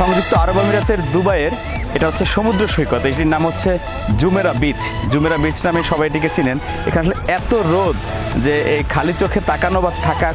সংযুক্ত আরব আমিরাতের দুবাইয়ের, এটা হচ্ছে সমুদ্র সৈকত, এটির নাম হচ্ছে জুমেরা বিচ। জুমেরা বিচ নামে সবাই এটিকে চিনেন। এখানে আসলে এত রোদ যে এই খালি চোখে তাকানো বা থাকা